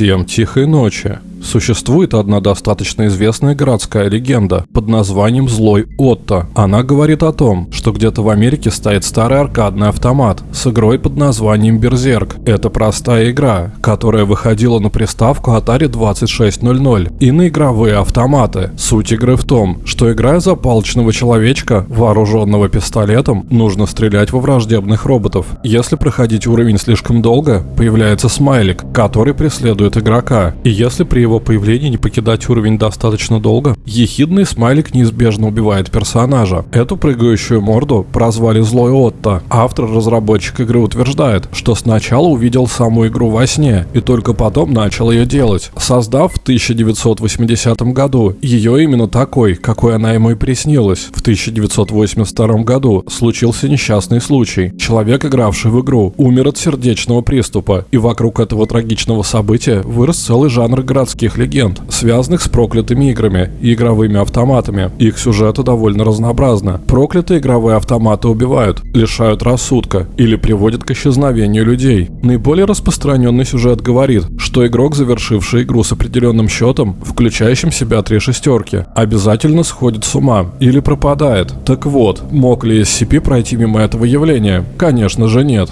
Всем тихой ночи. Существует одна достаточно известная городская легенда под названием «Злой Отто». Она говорит о том, что где-то в Америке стоит старый аркадный автомат с игрой под названием «Берзерк». Это простая игра, которая выходила на приставку Atari 2600 и на игровые автоматы. Суть игры в том, что играя за палочного человечка, вооруженного пистолетом, нужно стрелять во враждебных роботов. Если проходить уровень слишком долго, появляется смайлик, который преследует игрока. И если при его появлении не покидать уровень достаточно долго, ехидный смайлик неизбежно убивает персонажа. Эту прыгающую морду прозвали Злой Отто. Автор-разработчик игры утверждает, что сначала увидел саму игру во сне и только потом начал ее делать, создав в 1980 году ее именно такой, какой она ему и приснилась. В 1982 году случился несчастный случай. Человек, игравший в игру, умер от сердечного приступа, и вокруг этого трагичного события вырос целый жанр городских городских легенд, связанных с проклятыми играми и игровыми автоматами. Их сюжеты довольно разнообразны. Проклятые игровые автоматы убивают, лишают рассудка или приводят к исчезновению людей. Наиболее распространенный сюжет говорит, что игрок, завершивший игру с определенным счетом, включающим в себя три шестерки, обязательно сходит с ума или пропадает. Так вот, мог ли SCP пройти мимо этого явления? Конечно же нет.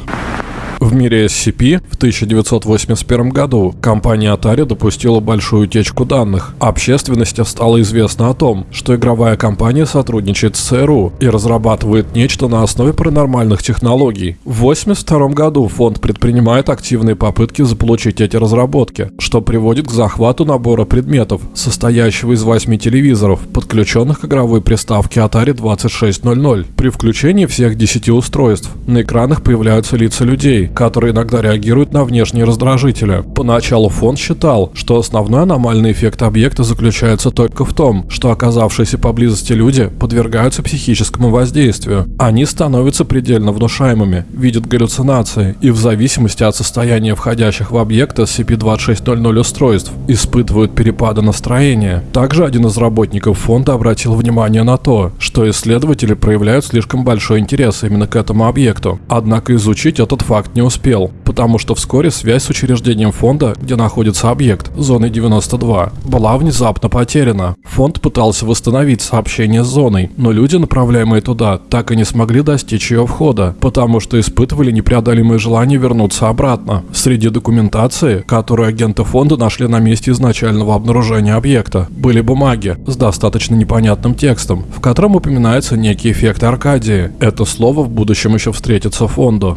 В мире SCP в 1981 году компания Atari допустила большую утечку данных. Общественности стало известно о том, что игровая компания сотрудничает с ЦРУ и разрабатывает нечто на основе паранормальных технологий. В 1982 году фонд предпринимает активные попытки заполучить эти разработки, что приводит к захвату набора предметов, состоящего из 8 телевизоров, подключенных к игровой приставке Atari 2600. При включении всех 10 устройств на экранах появляются лица людей, которые иногда реагируют на внешние раздражители. Поначалу фонд считал, что основной аномальный эффект объекта заключается только в том, что оказавшиеся поблизости люди подвергаются психическому воздействию. Они становятся предельно внушаемыми, видят галлюцинации и в зависимости от состояния входящих в объект SCP-2600 устройств испытывают перепады настроения. Также один из работников фонда обратил внимание на то, что исследователи проявляют слишком большой интерес именно к этому объекту. Однако изучить этот факт не успел, потому что вскоре связь с учреждением фонда, где находится объект, зоны 92, была внезапно потеряна. Фонд пытался восстановить сообщение с зоной, но люди, направляемые туда, так и не смогли достичь ее входа, потому что испытывали непреодолимое желание вернуться обратно. Среди документации, которую агенты фонда нашли на месте изначального обнаружения объекта, были бумаги с достаточно непонятным текстом, в котором упоминается некий эффект Аркадии. Это слово в будущем еще встретится фонду.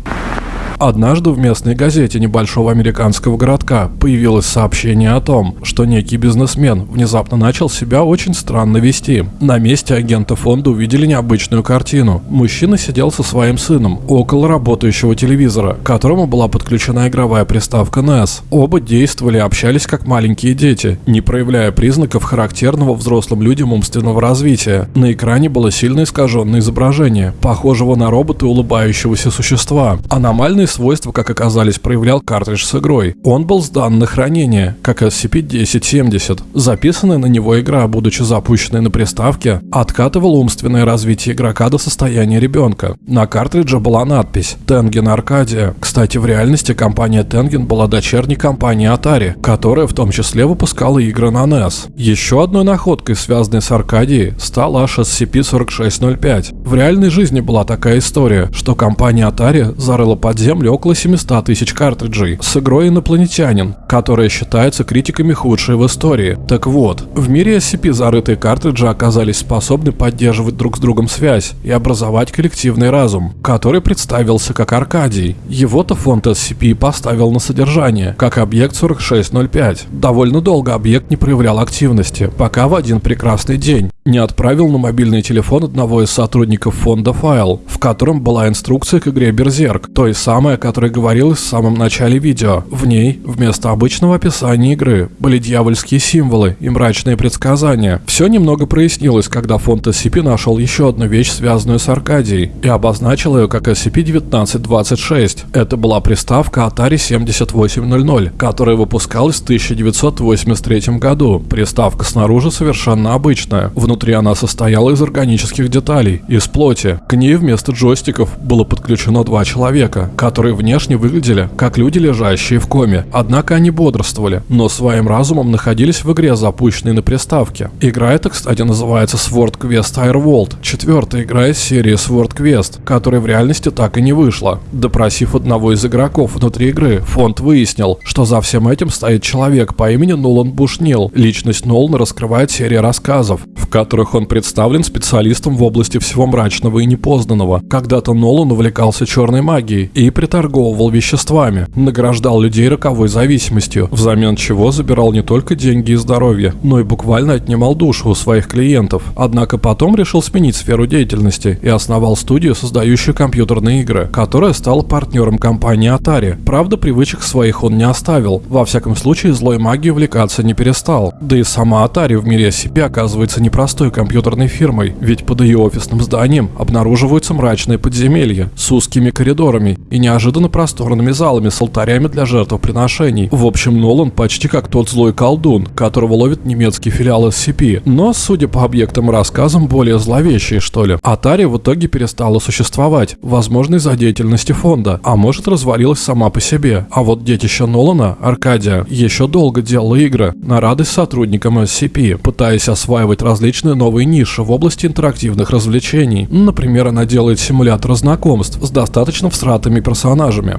Однажды в местной газете небольшого американского городка появилось сообщение о том, что некий бизнесмен внезапно начал себя очень странно вести. На месте агента фонда увидели необычную картину. Мужчина сидел со своим сыном около работающего телевизора, к которому была подключена игровая приставка NES. Оба действовали и общались как маленькие дети, не проявляя признаков характерного взрослым людям умственного развития. На экране было сильно искаженное изображение, похожего на робота улыбающегося существа. Аномальный свойства, как оказались, проявлял картридж с игрой. Он был сдан на хранение, как SCP-1070. Записанная на него игра, будучи запущенной на приставке, откатывала умственное развитие игрока до состояния ребенка. На картридже была надпись «Tengen Arcadia». Кстати, в реальности компания Tengen была дочерней компанией Atari, которая в том числе выпускала игры на NES. Еще одной находкой, связанной с Аркадией, стал аж SCP-4605. В реальной жизни была такая история, что компания Atari зарыла под землю землю около 700 тысяч картриджей с игрой «Инопланетянин», которая считается критиками худшей в истории. Так вот, в мире SCP зарытые картриджи оказались способны поддерживать друг с другом связь и образовать коллективный разум, который представился как Аркадий. Его-то фонд SCP поставил на содержание, как объект 4605. Довольно долго объект не проявлял активности, пока в один прекрасный день не отправил на мобильный телефон одного из сотрудников фонда файл, в котором была инструкция к игре Берзерк, той самой, о которой говорилось в самом начале видео. В ней, вместо обычного описания игры, были дьявольские символы и мрачные предсказания. Все немного прояснилось, когда фонд SCP нашел еще одну вещь, связанную с Аркадией, и обозначил ее как SCP-1926. Это была приставка Atari 7800, которая выпускалась в 1983 году. Приставка снаружи совершенно обычная. Внутри она состояла из органических деталей, из плоти. К ней вместо джойстиков было подключено два человека, которые внешне выглядели как люди, лежащие в коме. Однако они бодрствовали, но своим разумом находились в игре, запущенной на приставке. Игра эта, кстати, называется Sword Quest Airworld, четвертая игра из серии Sword Quest, которая в реальности так и не вышла. Допросив одного из игроков внутри игры, фонд выяснил, что за всем этим стоит человек по имени Нолан Бушнил. Личность Нолана раскрывает серия рассказов, в которых он представлен специалистом в области всего мрачного и непознанного. Когда-то Нолан увлекался черной магией и приторговывал веществами, награждал людей роковой зависимостью, взамен чего забирал не только деньги и здоровье, но и буквально отнимал душу у своих клиентов. Однако потом решил сменить сферу деятельности и основал студию, создающую компьютерные игры, которая стала партнером компании Atari. Правда, привычек своих он не оставил. Во всяком случае, злой магией увлекаться не перестал. Да и сама Atari в мире SCP оказывается непростой компьютерной фирмой, ведь под ее офисным зданием обнаруживаются мрачные подземелья с узкими коридорами и неожиданно просторными залами с алтарями для жертвоприношений. В общем, Нолан почти как тот злой колдун, которого ловит немецкий филиал SCP, но, судя по объектам и рассказам, более зловещий, что ли. Atari в итоге перестала существовать, возможно, из-за деятельности фонда, а может развалилась сама по себе. А вот детище Нолана, Аркадия, еще долго делала игры на радость сотрудникам SCP, пытаясь осваивать различные новые ниши в области интерактивных развлечений. Например, она делает симулятор знакомств с достаточно всратыми персонажами.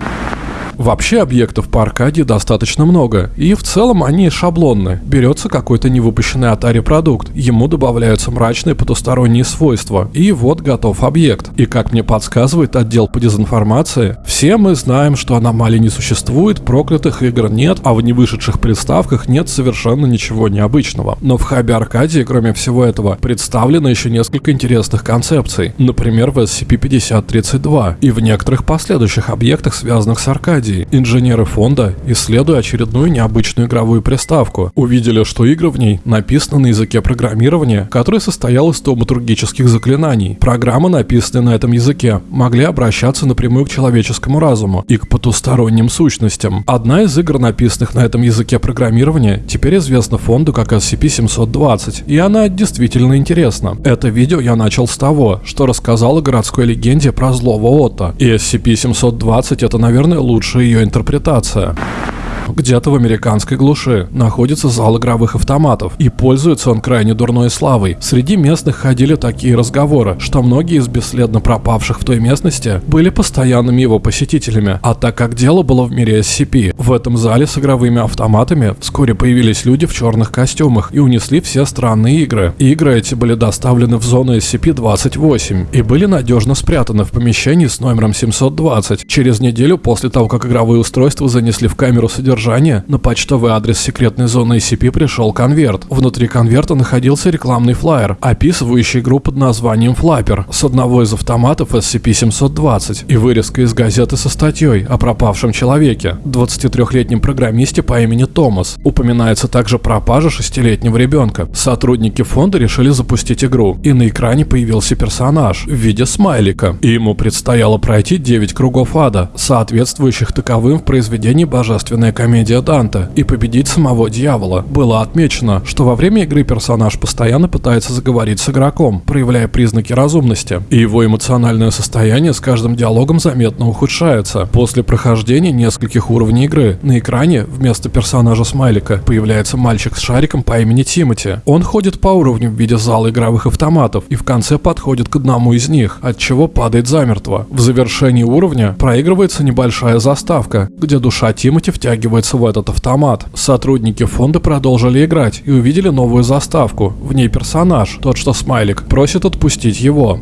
Вообще объектов по Аркадии достаточно много, и в целом они шаблонны. Берется какой-то невыпущенный Atari продукт, ему добавляются мрачные потусторонние свойства, и вот готов объект. И как мне подсказывает отдел по дезинформации, все мы знаем, что аномалий не существует, проклятых игр нет, а в невышедших приставках нет совершенно ничего необычного. Но в хабе Аркадии, кроме всего этого, представлено еще несколько интересных концепций. Например, в SCP-5032 и в некоторых последующих объектах, связанных с Аркадией стадии инженеры фонда, исследуя очередную необычную игровую приставку, увидели, что игры в ней написаны на языке программирования, который состоял из томатургических заклинаний. Программы, написанные на этом языке, могли обращаться напрямую к человеческому разуму и к потусторонним сущностям. Одна из игр, написанных на этом языке программирования, теперь известна фонду как SCP-720, и она действительно интересна. Это видео я начал с того, что рассказал о городской легенде про злого Отто, и SCP-720 это, наверное, лучший лучше ее интерпретация. Где-то в американской глуши находится зал игровых автоматов, и пользуется он крайне дурной славой. Среди местных ходили такие разговоры, что многие из бесследно пропавших в той местности были постоянными его посетителями. А так как дело было в мире SCP, в этом зале с игровыми автоматами вскоре появились люди в черных костюмах и унесли все странные игры. Игры эти были доставлены в зону SCP-28 и были надежно спрятаны в помещении с номером 720. Через неделю после того, как игровые устройства занесли в камеру содержания содержания, на почтовый адрес секретной зоны SCP пришел конверт. Внутри конверта находился рекламный флаер, описывающий игру под названием Флаппер с одного из автоматов SCP-720 и вырезка из газеты со статьей о пропавшем человеке, 23-летнем программисте по имени Томас. Упоминается также пропажа шестилетнего ребенка. Сотрудники фонда решили запустить игру, и на экране появился персонаж в виде смайлика, и ему предстояло пройти 9 кругов ада, соответствующих таковым в произведении «Божественная комедия Данте и победить самого дьявола. Было отмечено, что во время игры персонаж постоянно пытается заговорить с игроком, проявляя признаки разумности, и его эмоциональное состояние с каждым диалогом заметно ухудшается. После прохождения нескольких уровней игры на экране вместо персонажа Смайлика появляется мальчик с шариком по имени Тимати. Он ходит по уровню в виде зала игровых автоматов и в конце подходит к одному из них, от чего падает замертво. В завершении уровня проигрывается небольшая заставка, где душа Тимати втягивает втягивается в этот автомат. Сотрудники фонда продолжили играть и увидели новую заставку. В ней персонаж, тот что смайлик, просит отпустить его.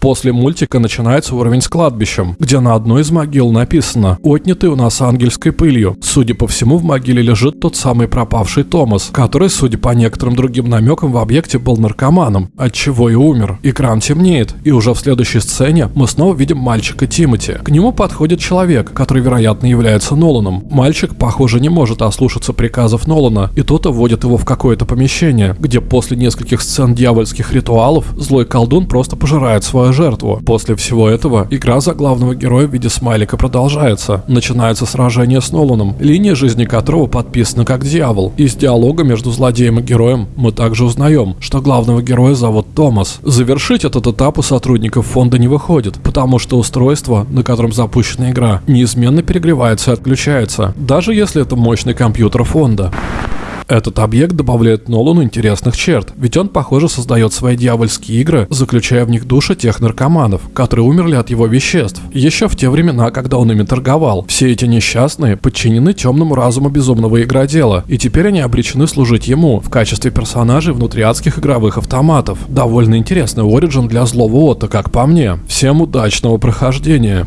После мультика начинается уровень с кладбищем, где на одной из могил написано «Отнятый у нас ангельской пылью». Судя по всему, в могиле лежит тот самый пропавший Томас, который, судя по некоторым другим намекам, в объекте был наркоманом, от чего и умер. Экран темнеет, и уже в следующей сцене мы снова видим мальчика Тимати. К нему подходит человек, который, вероятно, является Ноланом. Мальчик, похоже, не может ослушаться приказов Нолана, и тот вводит его в какое-то помещение, где после нескольких сцен дьявольских ритуалов злой колдун просто просто пожирает свою жертву. После всего этого игра за главного героя в виде смайлика продолжается. Начинается сражение с Ноланом, линия жизни которого подписана как дьявол. Из диалога между злодеем и героем мы также узнаем, что главного героя зовут Томас. Завершить этот этап у сотрудников фонда не выходит, потому что устройство, на котором запущена игра, неизменно перегревается и отключается, даже если это мощный компьютер фонда. Этот объект добавляет Нолану интересных черт, ведь он, похоже, создает свои дьявольские игры, заключая в них души тех наркоманов, которые умерли от его веществ, еще в те времена, когда он ими торговал. Все эти несчастные подчинены темному разуму безумного игродела, и теперь они обречены служить ему в качестве персонажей внутри адских игровых автоматов. Довольно интересный оригин для злого Отто, как по мне. Всем удачного прохождения!